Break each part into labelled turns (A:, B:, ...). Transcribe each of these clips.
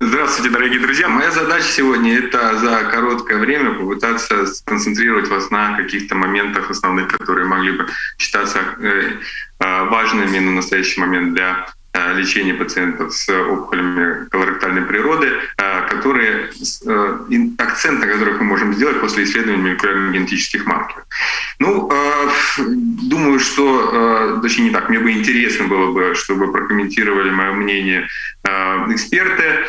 A: Здравствуйте, дорогие друзья. Моя задача сегодня — это за короткое время попытаться сконцентрировать вас на каких-то моментах основных, которые могли бы считаться э, э, важными на настоящий момент для Э, лечения пациентов с опухолями колоректальной природы, которые, акцент на которых мы можем сделать после исследования молекулярно-генетических маркеров. Ну, думаю, что, точнее не так, мне бы интересно было бы, чтобы прокомментировали мое мнение эксперты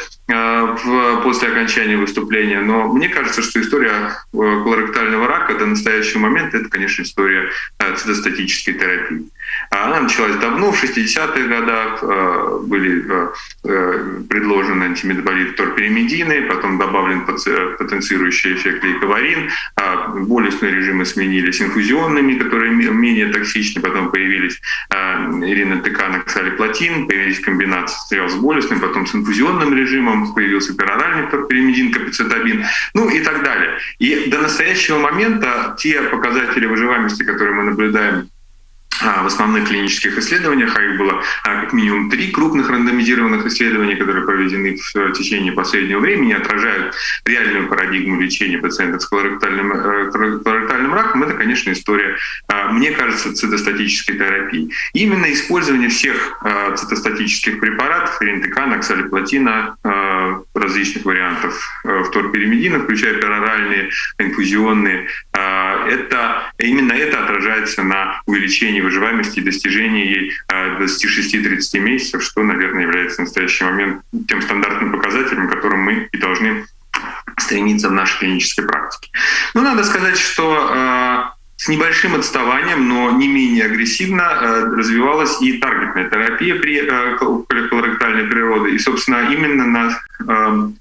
A: после окончания выступления, но мне кажется, что история колоректального рака до настоящего момента — это, конечно, история цитостатической терапии. Она началась давно, в 60-х годах э, были э, э, предложены антимедаболиты торперимедины, потом добавлен потенцирующий эффект лейковарин, а болюсные режимы сменились инфузионными, которые менее токсичны, потом появились иринотекан, оксалиплатин, появились комбинации сначала с болюсным, потом с инфузионным режимом, появился пероральный торперимедин, капицетабин, ну и так далее. И до настоящего момента те показатели выживаемости, которые мы наблюдаем в основных клинических исследованиях, а их было а, как минимум три крупных рандомизированных исследования, которые проведены в течение последнего времени, отражают реальную парадигму лечения пациентов с колоректальным, э, колоректальным раком, это, конечно, история, а, мне кажется, цитостатической терапии. именно использование всех цитостатических препаратов, рентекана, оксалиплатина, различных вариантов э, вторперимедина, включая пероральные, инфузионные, это, именно это отражается на увеличении выживаемости и достижении ей 26-30 э, месяцев, что, наверное, является в настоящий момент тем стандартным показателем, которым мы и должны стремиться в нашей клинической практике. Но надо сказать, что э, с небольшим отставанием, но не менее агрессивно э, развивалась и таргетная терапия при колоректальной природе. И, собственно, именно на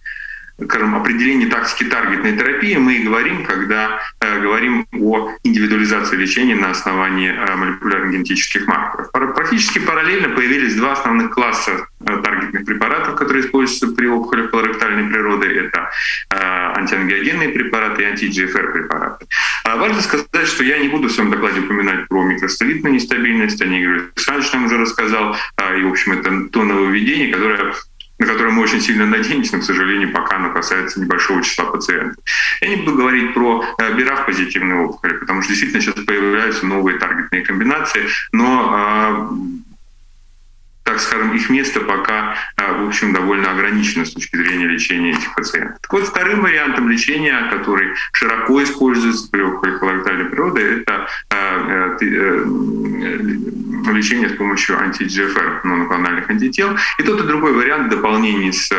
A: скажем, определении тактики таргетной терапии мы и говорим, когда э, говорим о индивидуализации лечения на основании э, молекулярно-генетических маркеров. Практически параллельно появились два основных класса таргетных препаратов, которые используются при опухолях колоректальной природы. Это э, антиангиогенные препараты и анти-GFR препараты. А важно сказать, что я не буду в своем докладе упоминать про микростолитную нестабильность, о ней Игорь Александрович нам уже рассказал, э, и, в общем, это то нововведение, которое на которые мы очень сильно надеемся, но, к сожалению, пока оно касается небольшого числа пациентов. Я не буду говорить про э, БИРАФ позитивные опухоли, потому что действительно сейчас появляются новые таргетные комбинации, но а, так скажем, их место пока, а, в общем, довольно ограничено с точки зрения лечения этих пациентов. Так вот, вторым вариантом лечения, который широко используется при опухоли колоректальной природы, это э, э, лечение с помощью анти-GFR, моноклональных антител. И тот и другой вариант в дополнении с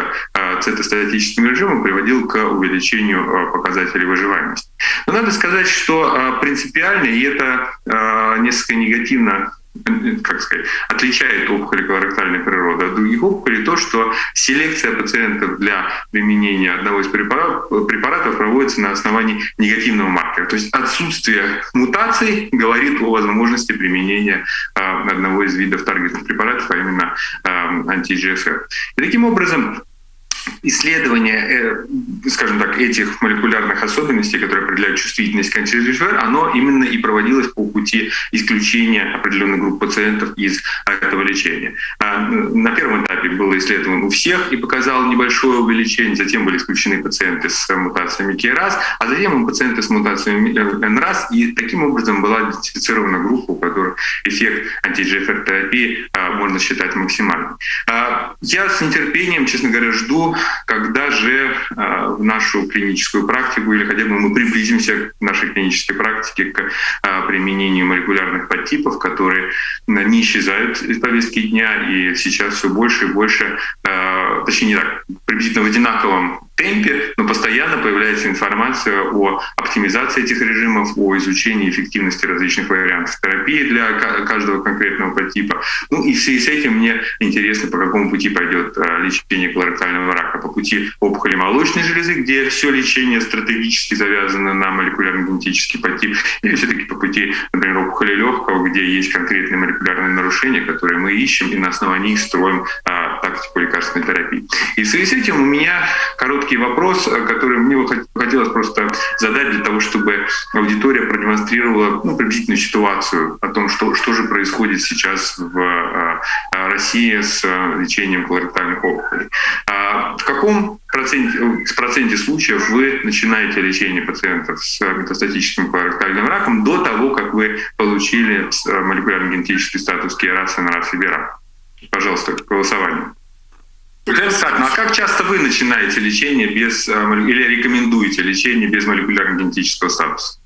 A: цитостатическим режимом приводил к увеличению показателей выживаемости. Но надо сказать, что принципиально, и это несколько негативно как сказать, отличает опухоли колоректальной природы от других опухолей то, что селекция пациентов для применения одного из препаратов, проводится на основании негативного маркера. То есть отсутствие мутаций говорит о возможности применения э, одного из видов таргетных препаратов, а именно э, анти-GFR. И таким образом исследование, э, скажем так, этих молекулярных особенностей, которые определяют чувствительность к антидежвер, оно именно и проводилось по пути исключения определенных групп пациентов из этого лечения. А, на первом этапе было исследовано у всех и показало небольшое увеличение, затем были исключены пациенты с мутациями KRAS, а затем пациенты с мутациями NRAS, и таким образом была идентифицирована группа, у которых эффект антиGFR-терапии а, можно считать максимальным. А, я с нетерпением, честно говоря, жду когда же э, в нашу клиническую практику или хотя бы мы приблизимся к нашей клинической практике к э, применению молекулярных подтипов, которые не исчезают из повестки дня, и сейчас все больше и больше, точнее не так, приблизительно в одинаковом темпе, но постоянно появляется информация о оптимизации этих режимов, о изучении эффективности различных вариантов терапии для каждого конкретного подтипа. Ну и в связи с этим мне интересно, по какому пути пойдет а, лечение колоректального рака. По пути опухоли молочной железы, где все лечение стратегически завязано на молекулярно-генетический подтип, или все-таки по пути, например, опухоли легкого, где есть конкретные молекулярные нарушения, которые мы ищем и на основании их строим а, тактику лекарственной терапии. И в связи с этим у меня короткий вопрос, э, который мне хотелось просто задать для того, чтобы аудитория продемонстрировала ну, приблизительную ситуацию о том, что, что же происходит сейчас в э, России с э, лечением колоректальных опухолей. А, в каком проценте, в проценте случаев вы начинаете лечение пациентов с метастатическим колоректальным раком до того, как вы получили молекулярно-генетический статус КИАРАС и НРАС Пожалуйста, голосование. Александр, ну а как часто вы начинаете лечение без или рекомендуете лечение без молекулярно-генетического статуса?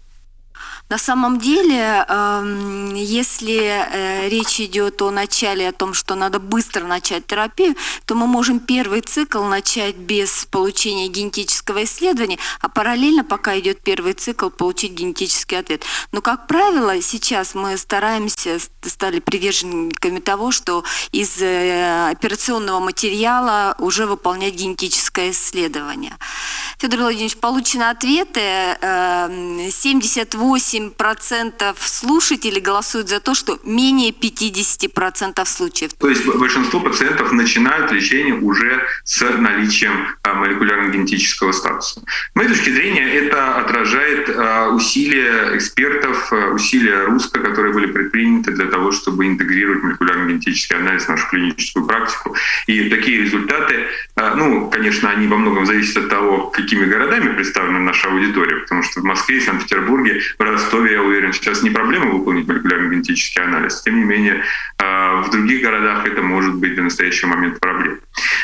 B: На самом деле, эм, если э, речь идет о начале, о том, что надо быстро начать терапию, то мы можем первый цикл начать без получения генетического исследования, а параллельно, пока идет первый цикл, получить генетический ответ. Но, как правило, сейчас мы стараемся, стали приверженниками того, что из э, операционного материала уже выполнять генетическое исследование. Федор Владимирович, получены ответы. 78% эм, слушателей голосуют за то, что менее 50% случаев.
A: То есть большинство пациентов начинают лечение уже с наличием э, молекулярно-генетического статуса. С моей точки зрения, это отражает э, усилия экспертов, э, усилия РУСКО, которые были предприняты для того, чтобы интегрировать молекулярно-генетический анализ в нашу клиническую практику. И такие результаты, ну, конечно, они во многом зависят от того, какие какими городами представлена наша аудитория, потому что в Москве, Санкт-Петербурге, в Ростове, я уверен, сейчас не проблема выполнить молекулярно-генетический анализ. Тем не менее, а, в других городах это может быть до настоящего момента проблем.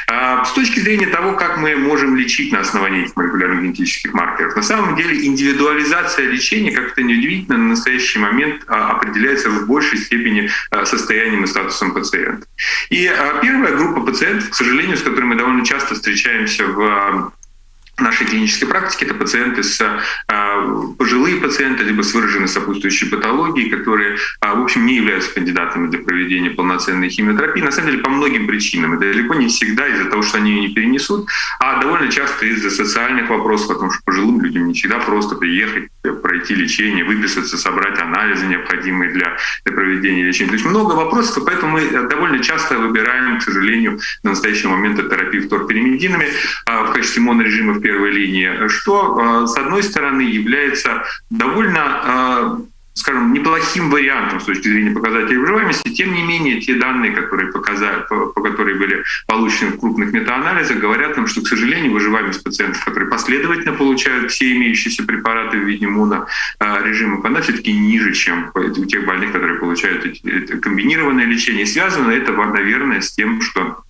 A: А, с точки зрения того, как мы можем лечить на основании этих молекулярно-генетических маркеров, на самом деле индивидуализация лечения, как это неудивительно, на настоящий момент а, определяется в большей степени состоянием и статусом пациента. И первая группа пациентов, к сожалению, с которыми мы довольно часто встречаемся в нашей клинической практике это пациенты с э, пожилые пациенты, либо с выраженной сопутствующей патологией, которые, э, в общем, не являются кандидатами для проведения полноценной химиотерапии. На самом деле по многим причинам. И далеко не всегда из-за того, что они ее не перенесут, а довольно часто из-за социальных вопросов, потому что пожилым людям не всегда просто приехать, пройти лечение, выписаться, собрать анализы, необходимые для, для проведения лечения. То есть много вопросов, и поэтому мы довольно часто выбираем, к сожалению, на настоящий момент терапию вторпиримидинами э, в качестве монорежима в первой линии, что, э, с одной стороны, является довольно э, скажем, неплохим вариантом с точки зрения показателей выживаемости. Тем не менее, те данные, которые, показали, по, по которые были получены в крупных метаанализах, говорят нам, что, к сожалению, выживаемость пациентов, которые последовательно получают все имеющиеся препараты в виде монорежима, она все-таки ниже, чем у тех больных, которые получают комбинированное лечение. И связано это, наверное, с тем, что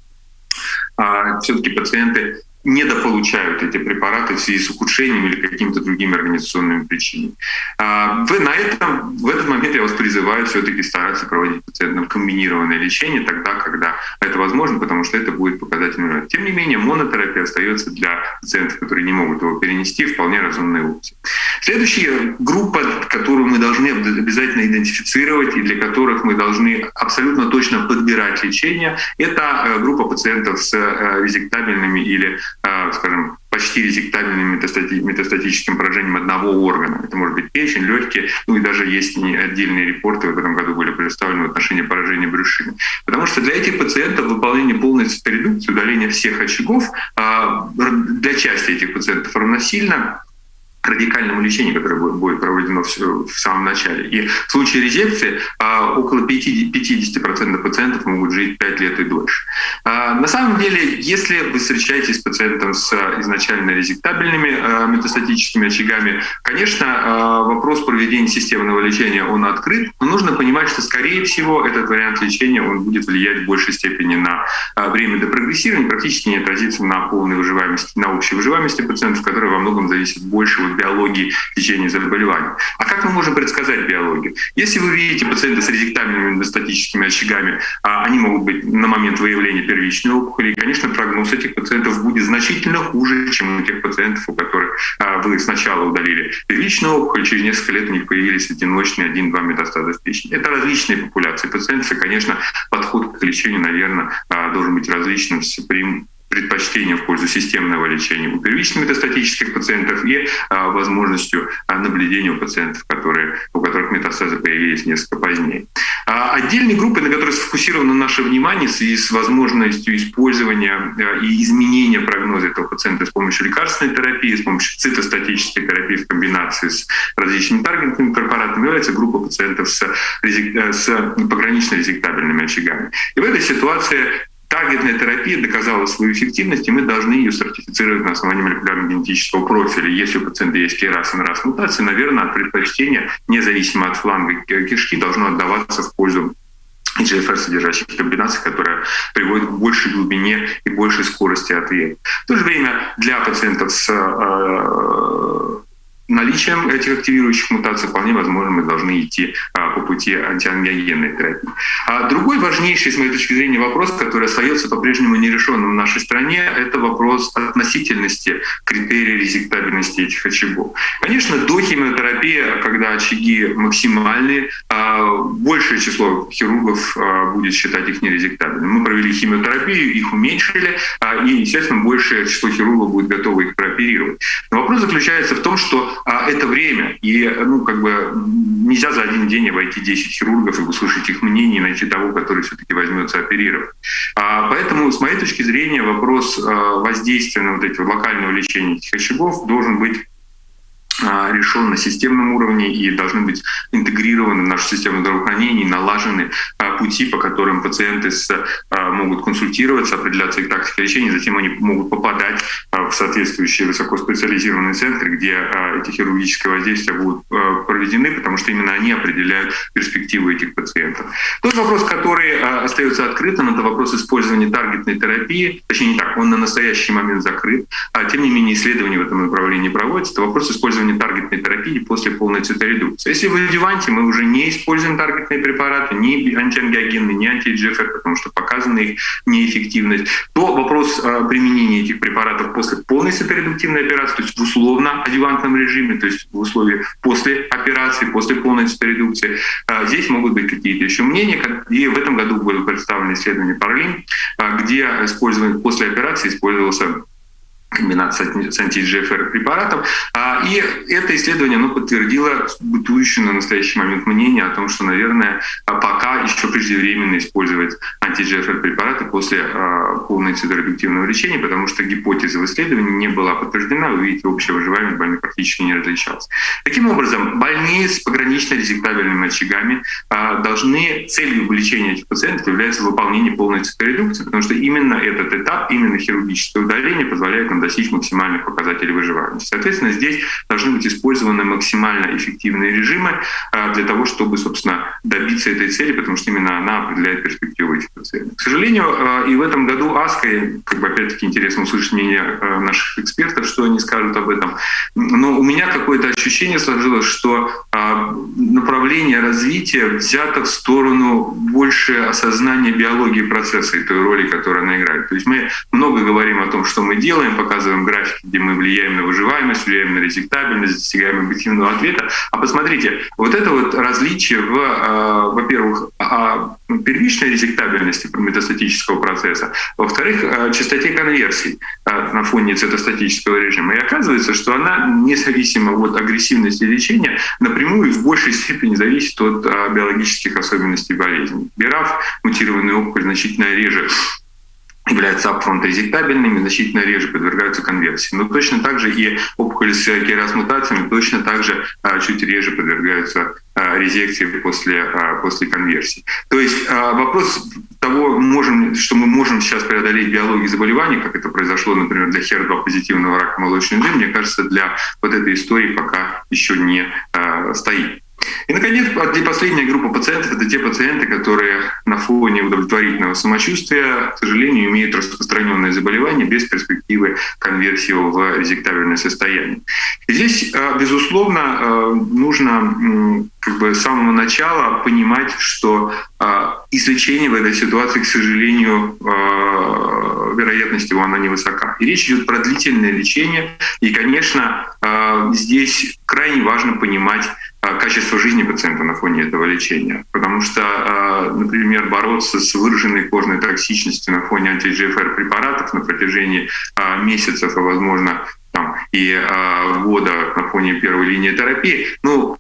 A: все-таки пациенты недополучают эти препараты в связи с ухудшением или какими-то другими организационными причинами. А, вы на этом, в этот момент я вас призываю все-таки стараться проводить пациентам комбинированное лечение тогда, когда это возможно, потому что это будет показательным. Тем не менее, монотерапия остается для пациентов, которые не могут его перенести, вполне разумной опцией. Следующая группа, которую мы должны обязательно идентифицировать и для которых мы должны абсолютно точно подбирать лечение, это э, группа пациентов с э, резектабельными или скажем, почти резектабельным метастатическим поражением одного органа. Это может быть печень, легкие, ну и даже есть отдельные репорты в этом году были представлены в отношении поражения брюшины. Потому что для этих пациентов выполнение полной циторедукции, удаление всех очагов а, для части этих пациентов равносильно радикальному лечению, которое будет проведено в самом начале. И в случае резекции а, около 50% пациентов могут жить 5 лет и дольше. А, на самом деле, если вы встречаетесь с пациентом с изначально резектабельными а, метастатическими очагами, конечно, вопрос проведения системного лечения, он открыт, но нужно понимать, что, скорее всего, этот вариант лечения он будет влиять в большей степени на время до прогрессирования, практически не отразится на полной выживаемости, на общей выживаемости пациентов, которая во многом зависит больше от биологии течения заболевания. А как мы можем предсказать биологию? Если вы видите пациента с резектабельными эндостатическими очагами, а они могут быть на момент выявления первичной опухоли, и, конечно, прогноз этих пациентов будет значительно хуже, чем у тех пациентов, у которых а, вы сначала удалили первичную опухоль, через несколько лет у них появились одиночные 1-2 метастаза в печени. Это различные популяции пациентов, и, конечно, подход к лечению, наверное, а, должен быть различным при предпочтение в пользу системного лечения у первичных метастатических пациентов и а, возможностью а, наблюдения у пациентов, которые, у которых метастазы появились несколько позднее. А отдельные группы, на которые сфокусировано наше внимание в связи с возможностью использования а, и изменения прогноза этого пациента с помощью лекарственной терапии, с помощью цитостатической терапии в комбинации с различными таргетными препаратами, является группа пациентов с, с погранично резектабельными очагами. И в этой ситуации таргетная терапия доказала свою эффективность, и мы должны ее сертифицировать на основании молекулярно-генетического профиля. Если у пациента есть KRAS и NRAS мутации, наверное, предпочтение, независимо от фланга кишки, должно отдаваться в пользу GFR содержащих комбинаций, которая приводит к большей глубине и большей скорости ответа. В то же время для пациентов с э, наличием этих активирующих мутаций вполне возможно мы должны идти а, по пути антиангиогенной терапии. А другой важнейший, с моей точки зрения, вопрос, который остается по-прежнему нерешенным в нашей стране, это вопрос относительности критерий резектабельности этих очагов. Конечно, до химиотерапии, когда очаги максимальные, а, большее число хирургов а, будет считать их нерезектабельными. Мы провели химиотерапию, их уменьшили, и, естественно, большее число хирургов будет готовы их прооперировать. Но вопрос заключается в том, что а это время. И ну, как бы нельзя за один день обойти 10 хирургов и услышать их мнение и найти того, который все-таки возьмется оперировать. А, поэтому, с моей точки зрения, вопрос а, воздействия на вот эти локального лечения этих очагов должен быть а, решен на системном уровне и должны быть интегрированы в нашу систему здравоохранения, налажены а, пути, по которым пациенты с, могут консультироваться, определяться их тактика лечения, затем они могут попадать в соответствующие высокоспециализированные центры, где эти хирургические воздействия будут проведены, потому что именно они определяют перспективы этих пациентов. Тот вопрос, который остается открытым, это вопрос использования таргетной терапии, точнее не так, он на настоящий момент закрыт, а тем не менее исследования в этом направлении проводятся. Это вопрос использования таргетной терапии после полной циторедукции. Если в адюванте мы уже не используем таргетные препараты, ни антиангиогенные, ни анти-GFR, потому что показана их неэффективность, то вопрос а, применения этих препаратов после полной циторедуктивной операции, то есть в условно-адювантном режиме, то есть в условиях после операции, после полной циторедукции, а, здесь могут быть какие-то еще мнения. И в этом году было представлено исследование Парлин, а, где использование после операции использовался комбинация с препаратов. А, и это исследование оно подтвердило бытующее на настоящий момент мнение о том, что, наверное, пока еще преждевременно использовать анти-GFR препараты после а, полной циторедуктивного лечения, потому что гипотеза в исследовании не была подтверждена. Вы видите, общая выживаемость больных практически не различалась. Таким образом, больные с погранично резектабельными очагами а, должны, целью лечения этих пациентов является выполнение полной циторедукции, потому что именно этот этап, именно хирургическое удаление позволяет нам достичь максимальных показателей выживаемости. Соответственно, здесь должны быть использованы максимально эффективные режимы а, для того, чтобы, собственно, добиться этой цели, потому что именно она определяет перспективу этих пациентов. К сожалению, а, и в этом году АСКО, как бы опять-таки интересно услышать мнение а, наших экспертов, что они скажут об этом, но у меня какое-то ощущение сложилось, что направление развития взято в сторону больше осознания биологии процесса и той роли, которую она играет. То есть мы много говорим о том, что мы делаем, показываем графики, где мы влияем на выживаемость, влияем на резектабельность, достигаем объективного ответа. А посмотрите, вот это вот различие в, э, во-первых, первичной резектабельности метастатического процесса, во-вторых, частоте конверсий на фоне цитостатического режима. И оказывается, что она, независимо от агрессивности лечения, напрямую в большей степени зависит от биологических особенностей болезни. БИРАФ, мутированный опухоль, значительно реже являются апфронт резектабельными, значительно реже подвергаются конверсии. Но точно так же и опухоли с керас-мутациями точно так же а, чуть реже подвергаются а, резекции после, а, после конверсии. То есть вопрос того, можем, что мы можем сейчас преодолеть биологию заболеваний, как это произошло, например, для HER2 позитивного рака молочной железы, мне кажется, для вот этой истории пока еще не стоит. И, наконец, последняя группа пациентов — это те пациенты, которые на фоне удовлетворительного самочувствия, к сожалению, имеют распространенное заболевание без перспективы конверсии в резектабельное состояние. И здесь, э, безусловно, э, нужно как бы с самого начала понимать, что э, излечение в этой ситуации, к сожалению, вероятность его она невысока. И речь идет про длительное лечение. И, конечно, здесь крайне важно понимать качество жизни пациента на фоне этого лечения. Потому что, а, например, бороться с выраженной кожной токсичностью на фоне анти-GFR препаратов на протяжении а, месяцев, а возможно там, и года на фоне первой линии терапии, ну,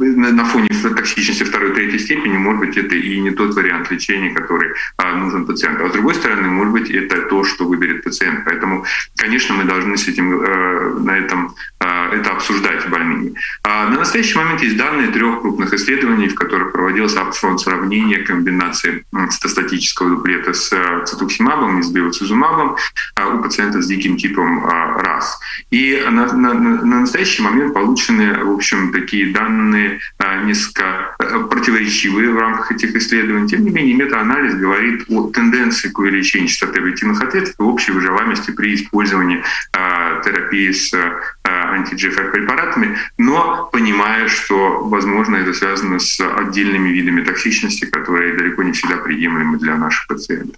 A: на фоне токсичности второй, третьей степени, может быть, это и не тот вариант лечения, который а, нужен пациенту. А с другой стороны, может быть, это то, что выберет пациент. Поэтому, конечно, мы должны с этим, э, на этом э, это обсуждать в больнице. А на настоящий момент есть данные трех крупных исследований, в которых проводилось сравнение комбинации цитостатического дуплета с э, цитуксимабом и с бевацизумабом у пациентов с диким типом РАС. И на, на, на настоящий момент получены, в общем, такие данные несколько противоречивые в рамках этих исследований. Тем не менее, метаанализ говорит о тенденции к увеличению частоты объективных ответов и общей выживаемости при использовании терапии с анти-GFR препаратами, но понимая, что, возможно, это связано с отдельными видами токсичности, которые далеко не всегда приемлемы для наших пациентов.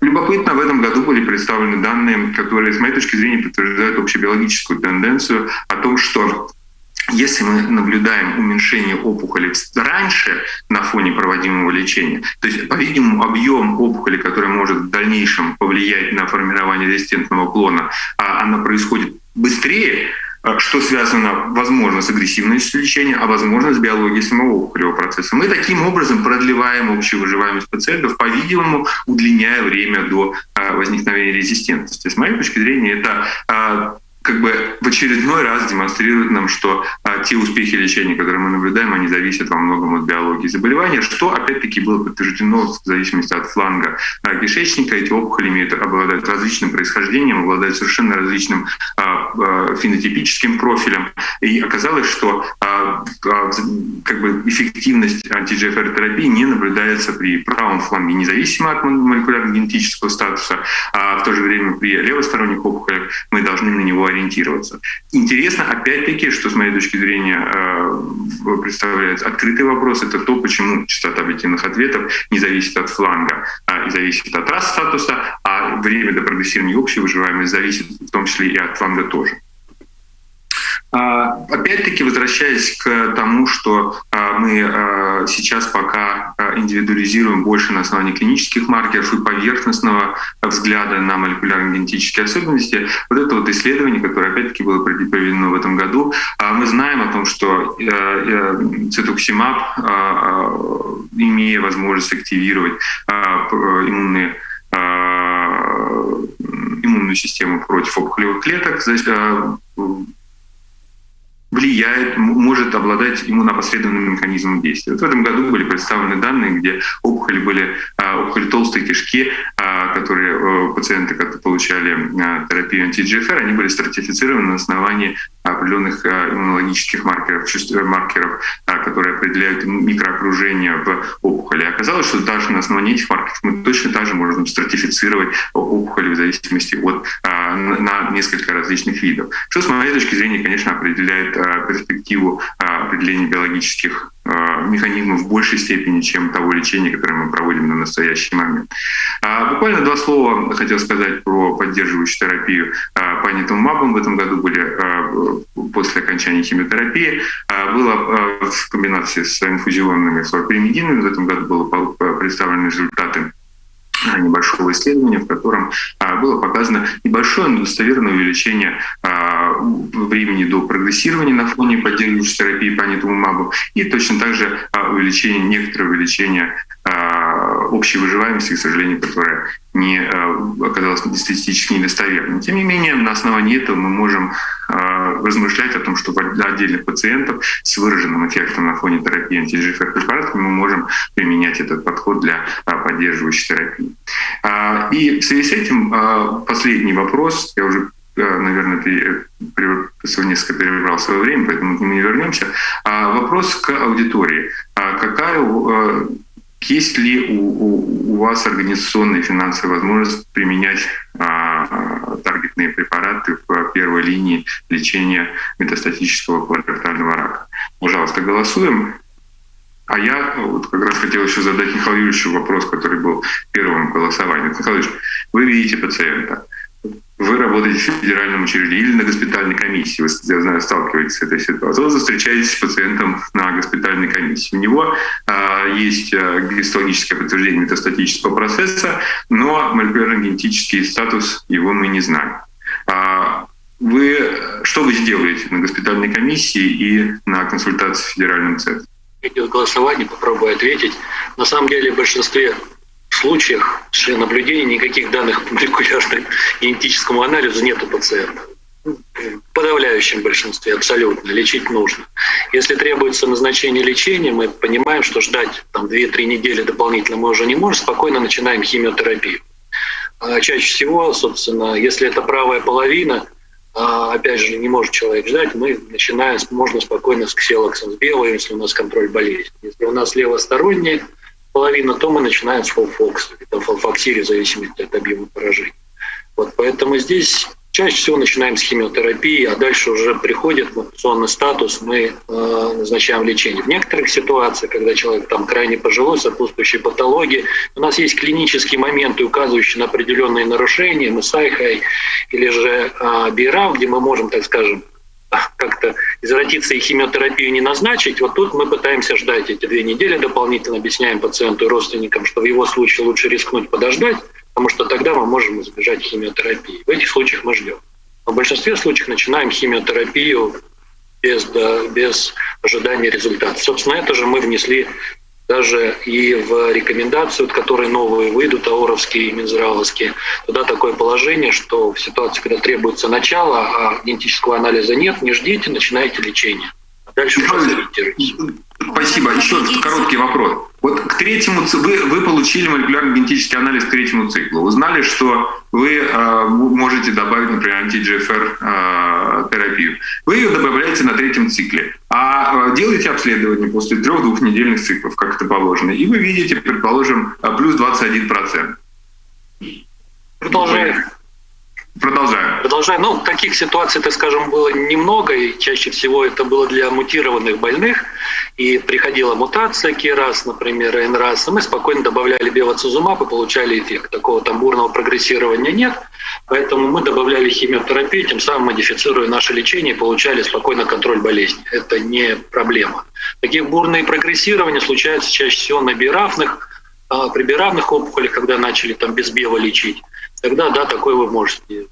A: Любопытно, в этом году были представлены данные, которые, с моей точки зрения, подтверждают общебиологическую тенденцию о том, что если мы наблюдаем уменьшение опухоли раньше на фоне проводимого лечения, то есть, по-видимому, объем опухоли, который может в дальнейшем повлиять на формирование резистентного клона, а она происходит быстрее, а, что связано, возможно, с агрессивностью лечения, а возможно, с биологией самого опухолевого процесса. Мы таким образом продлеваем общую выживаемость пациентов, по-видимому, удлиняя время до а, возникновения резистентности. С моей точки зрения, это а, как бы в очередной раз демонстрирует нам, что а, те успехи лечения, которые мы наблюдаем, они зависят во многом от биологии заболевания, что опять-таки было подтверждено в зависимости от фланга а, кишечника. Эти опухоли имеют, обладают различным происхождением, обладают совершенно различным а, а, фенотипическим профилем. И оказалось, что а, а, как бы эффективность анти-GFR-терапии не наблюдается при правом фланге, независимо от молекулярно-генетического статуса, а в то же время при левосторонних опухолях мы должны на него ориентироваться. Интересно, опять-таки, что с моей точки зрения э, представляет открытый вопрос, это то, почему частота объективных ответов не зависит от фланга а, зависит от рас статуса, а время до прогрессирования общей выживаемости зависит в том числе и от фланга тоже. А, опять-таки, возвращаясь к тому, что а, мы а, сейчас пока индивидуализируем больше на основании клинических маркеров и поверхностного взгляда на молекулярно-генетические особенности, вот это вот исследование, которое опять-таки было проведено в этом году, мы знаем о том, что э, э, цитоксимаб, имея возможность активировать иммунные иммунную систему против опухолевых клеток, влияет, может обладать иммунопосредственным механизмом действия. Вот в этом году были представлены данные, где опухоли были а, опухоли толстой кишки, а, которые э, пациенты, которые получали терапию анти-GFR, они были стратифицированы на основании определенных иммунологических маркеров, маркеров, которые определяют микроокружение в опухоли. Оказалось, что даже на основании этих маркеров мы точно так же можем стратифицировать опухоли в зависимости от на несколько различных видов. Что, с моей точки зрения, конечно, определяет перспективу определения биологических механизмов в большей степени, чем того лечения, которое мы проводим на настоящий момент. Буквально два слова хотел сказать про поддерживающую терапию по анитумабам. В этом году были после окончания химиотерапии. Было в комбинации с инфузионными флорпримидинами. В этом году было представлены результаты небольшого исследования, в котором а, было показано небольшое, но достоверное увеличение а, времени до прогрессирования на фоне поддерживающей терапии по анитумабу и точно также а, увеличение, некоторое увеличение общей выживаемости, к сожалению, которая не оказалась статистически недостоверной. Тем не менее, на основании этого мы можем размышлять о том, что для отдельных пациентов с выраженным эффектом на фоне терапии антигфр препаратов мы можем применять этот подход для поддерживающей терапии. И в связи с этим последний вопрос, я уже наверное, ты несколько перебрал свое время, поэтому нему не вернемся. Вопрос к аудитории. Какая есть ли у, у, у вас организационная и финансовая возможность применять а, таргетные препараты в первой линии лечения метастатического колоректального рака? Пожалуйста, голосуем. А я вот как раз хотел еще задать Михаилу Юрьевичу вопрос, который был первым голосованием. Михаил Юрьевич, вы видите пациента, вы работаете в федеральном учреждении или на госпитальной комиссии, вы, я знаю, сталкиваетесь с этой ситуацией, вы встречаетесь с пациентом на госпитальной комиссии. У него а, есть а, гистологическое подтверждение метастатического процесса, но молекулярно-генетический статус его мы не знаем. А, вы, что вы сделаете на госпитальной комиссии и на консультации в федеральном центре?
C: Идет голосование, попробую ответить. На самом деле в большинстве случаев при наблюдений никаких данных по молекулярному генетическому анализу нет у пациента. В подавляющем большинстве абсолютно лечить нужно. Если требуется назначение лечения, мы понимаем, что ждать там 2-3 недели дополнительно мы уже не можем, спокойно начинаем химиотерапию. А чаще всего, собственно, если это правая половина, а опять же, не может человек ждать, мы начинаем, можно спокойно с ксилоксом, с белой, если у нас контроль болезни. Если у нас левосторонняя половина, то мы начинаем с фолфокса, это фолфоксири, в зависимости от объема поражения. Вот поэтому здесь Чаще всего начинаем с химиотерапии, а дальше уже приходит мутационный статус, мы э, назначаем лечение. В некоторых ситуациях, когда человек там крайне пожилой, сопутствующие патологии, у нас есть клинические моменты, указывающие на определенные нарушения, МСАИХАЙ или же э, БИРАВ, где мы можем, так скажем, как-то извратиться и химиотерапию не назначить, вот тут мы пытаемся ждать эти две недели дополнительно, объясняем пациенту и родственникам, что в его случае лучше рискнуть подождать, потому что тогда мы можем избежать химиотерапии. В этих случаях мы ждем. Но в большинстве случаев начинаем химиотерапию без, да, без ожидания результата. Собственно, это же мы внесли даже и в рекомендацию, которые новые выйдут, ауровские и минздравовские, туда такое положение, что в ситуации, когда требуется начало, а генетического анализа нет, не ждите, начинайте лечение. Дальше.
A: Спасибо. Еще короткий вопрос. Вот к третьему вы, вы получили молекулярный генетический анализ к третьему циклу. Узнали, что вы э, можете добавить, например, анти-GFR э, терапию. Вы ее добавляете на третьем цикле, а э, делаете обследование после трех-двухнедельных циклов, как это положено, и вы видите, предположим, э, плюс 21%.
C: Продолжаем.
A: Продолжаем.
C: Продолжаем. Ну, таких ситуаций, так скажем, было немного, и чаще всего это было для мутированных больных. И приходила мутация КИРАС, например, НРАС, и мы спокойно добавляли бевацизумаб и получали эффект. Такого там бурного прогрессирования нет, поэтому мы добавляли химиотерапию, тем самым модифицируя наше лечение, получали спокойно контроль болезни. Это не проблема. Такие бурные прогрессирования случаются чаще всего на бирафных, а, при биравных опухолях, когда начали там без бева лечить тогда да, такое вы можете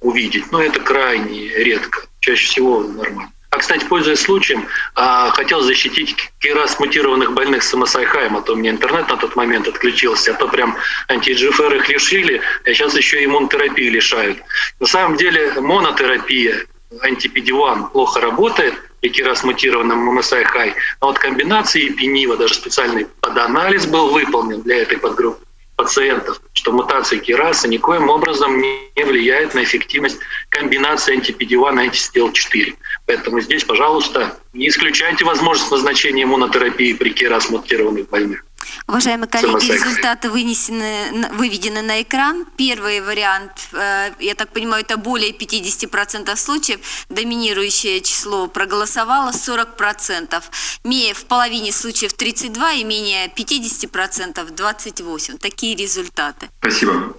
C: увидеть. Но это крайне редко, чаще всего нормально. А, кстати, пользуясь случаем, а, хотел защитить раз мутированных больных с МСАйхаем, а то у меня интернет на тот момент отключился, а то прям анти-GFR их лишили, а сейчас еще иммунотерапии лишают. На самом деле монотерапия антипедиван плохо работает, и раз мутированным МСАйхай, а вот комбинации пенива, даже специальный поданализ был выполнен для этой подгруппы, пациентов, что мутация кираса никоим образом не влияет на эффективность комбинации антипедивана и антистел-4. Поэтому здесь, пожалуйста, не исключайте возможность назначения иммунотерапии при кирас мутированных больных.
B: Уважаемые коллеги, результаты вынесены, выведены на экран. Первый вариант, э, я так понимаю, это более 50% случаев. Доминирующее число проголосовало 40%. В половине случаев 32 и менее 50% 28. Такие результаты.
A: Спасибо.